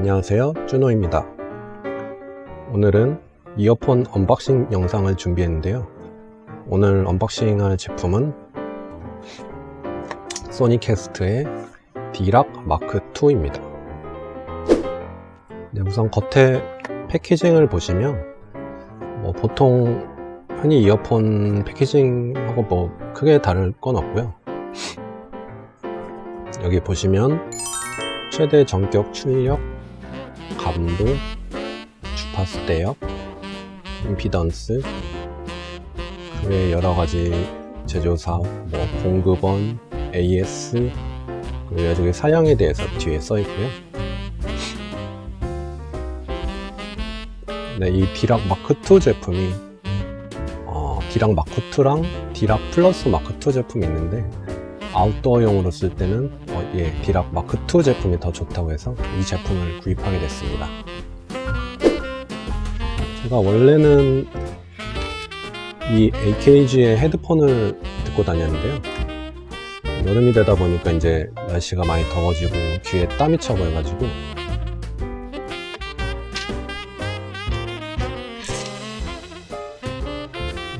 안녕하세요. 준호입니다. 오늘은 이어폰 unboxing 영상을 준비했는데요. 오늘 unboxing 할 제품은 Sonicast의 Dirac Mark2입니다. 네, 우선 겉에 packaging을 보시면 뭐 보통 흔히 이어폰 packaging하고 뭐 크게 다를 건 없고요. 여기 보시면 최대 전격 출력 감도, 주파수 대역, 임피던스, 그외 여러가지 제조사, 뭐 공급원, AS, 그리고 여기 사양에 대해서 뒤에 써 있고요. 네, 이 디락 마크2 제품이 어, 디락 마크2랑 디락 플러스 마크2 제품이 있는데 아웃도어용으로 쓸 때는 어, 예, 디락 마크2 제품이 더 좋다고 해서 이 제품을 구입하게 됐습니다. 제가 원래는 이 AKG의 헤드폰을 듣고 다녔는데요. 여름이 되다 보니까 이제 날씨가 많이 더워지고 귀에 땀이 차고 해가지고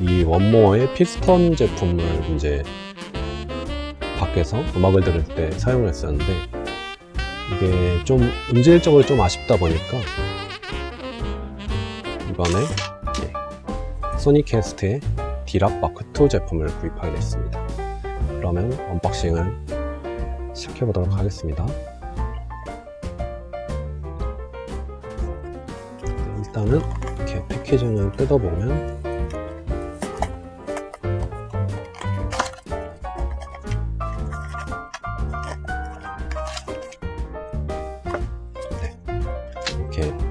이 1MORE의 Piston 제품을 이제 밖에서 음악을 들을 때 사용을 했었는데 이게 좀 음질적으로 좀 아쉽다 보니까 이번에 Sonicast의 Dirac Mark2 제품을 구입하게 됐습니다. 그러면 unboxing을 시작해 보도록 하겠습니다. 일단은 이렇게 패키징을 뜯어보면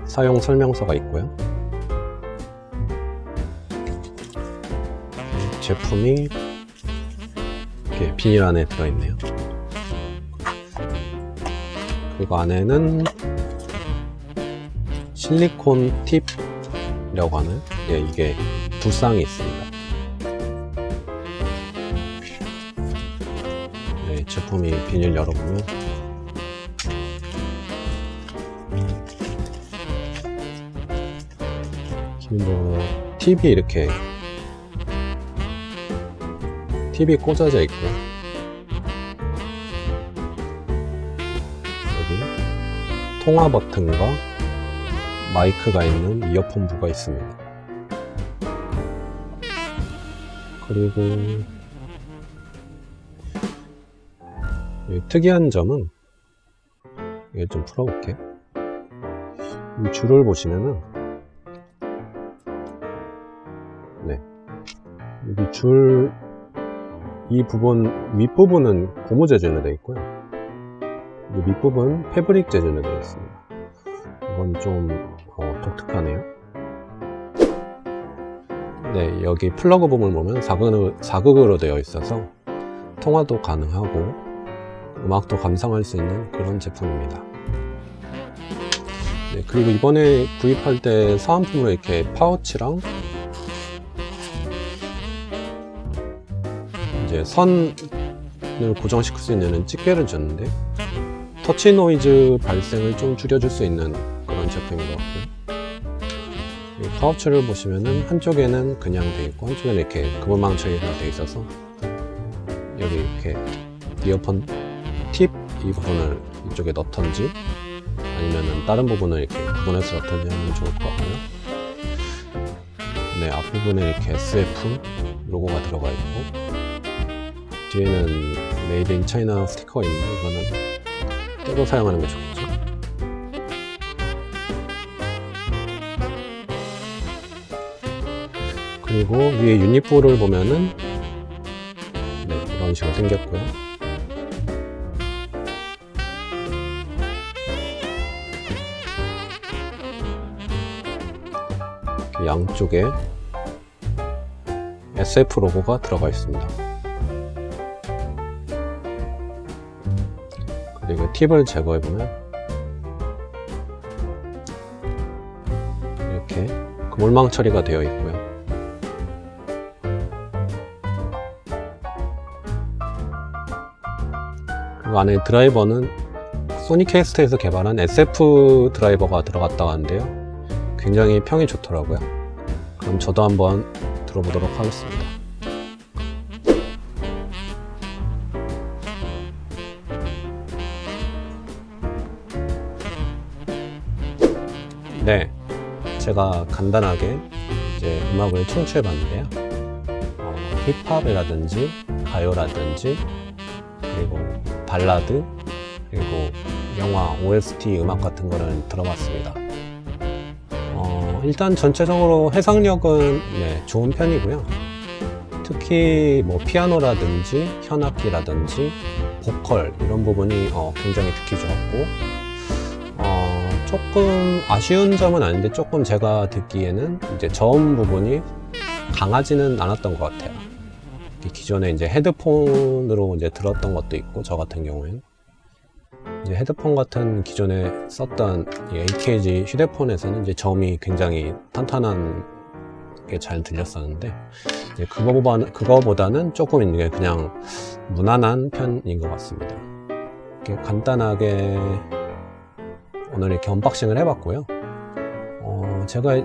사용 설명서가 있고요. 제품이 이렇게 비닐 안에 들어있네요. 그리고 안에는 실리콘 팁이라고 하는 예, 이게 두 쌍이 있습니다. 네, 제품이 비닐 열어보면 뭐 TV 이렇게 TV 꽂아져 있고요 여기 통화 버튼과 마이크가 있는 이어폰 부가 있습니다. 그리고 특이한 점은 이걸 좀 풀어볼게요. 이 줄을 보시면은 여기 줄, 이 부분, 윗부분은 고무 재질로 되어 있고요. 이 밑부분 패브릭 재질로 되어 있습니다. 이건 좀 어, 독특하네요. 네, 여기 플러그 부분을 보면 사극으로, 사극으로 되어 있어서 통화도 가능하고 음악도 감상할 수 있는 그런 제품입니다. 네, 그리고 이번에 구입할 때 사은품으로 이렇게 파우치랑 이제 선을 고정시킬 수 있는 집게를 줬는데 터치 노이즈 발생을 좀 줄여줄 수 있는 그런 제품인 것 같고요. 파우치를 보시면은 한쪽에는 그냥 돼 있고 한쪽에는 이렇게 그물망 처리가 돼 있어서 여기 이렇게 이어폰 팁 이 부분을 이쪽에 넣던지 아니면은 다른 부분을 이렇게 구분해서 넣던지 하면 좋을 것 같고요. 네 앞부분에 이렇게 SF 로고가 들어가 있고 뒤에는 made in China 스티커가 있는데 이거는 떼고 사용하는 게 좋겠죠. 그리고 위에 유닛부를 보면은 네, 이런 식으로 생겼고요. 양쪽에 SF 로고가 들어가 있습니다 그리고 팁을 제거해 보면 이렇게 그물망 처리가 되어 있고요 그리고 안에 드라이버는 소니캐스트에서 개발한 SF 드라이버가 들어갔다고 하는데요. 굉장히 평이 좋더라고요. 그럼 저도 한번 들어보도록 하겠습니다. 네, 제가 간단하게 이제 음악을 청취해 봤는데요. 어, 힙합이라든지 가요라든지 그리고 발라드 그리고 영화 OST 음악 같은 거를 들어봤습니다. 어, 일단 전체적으로 해석력은 네, 좋은 편이고요. 특히 뭐 피아노라든지 현악기라든지 보컬 이런 부분이 어, 굉장히 듣기 좋았고 어, 조금 아쉬운 점은 아닌데 조금 제가 듣기에는 이제 저음 부분이 강하지는 않았던 것 같아요. 기존에 이제 헤드폰으로 이제 들었던 것도 있고 저 같은 경우에는 이제 헤드폰 같은 기존에 썼던 이 AKG 헤드폰에서는 이제 저음이 굉장히 탄탄한 게 잘 들렸었는데 그거보다는, 그거보다는 조금 이게 그냥 무난한 편인 것 같습니다. 간단하게 오늘 이렇게 unboxing을 해봤고요. 어, 제가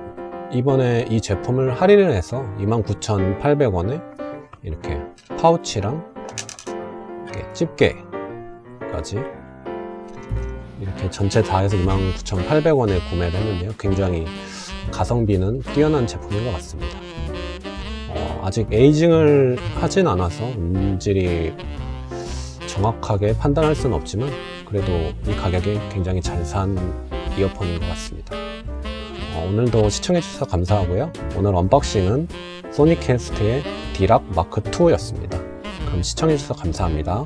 이번에 이 제품을 할인을 해서 29,800원에 이렇게 파우치랑 이렇게 집게까지 이렇게 전체 다 해서 29,800원에 구매를 했는데요. 굉장히 가성비는 뛰어난 제품인 것 같습니다. 어, 아직 에이징을 하진 않아서 음질이 정확하게 판단할 수는 없지만 그래도 이 가격에 굉장히 잘 산 이어폰인 것 같습니다. 어, 오늘도 시청해주셔서 감사하고요. 오늘 언박싱은 소니캐스트의 디락 마크2였습니다. 그럼 시청해주셔서 감사합니다.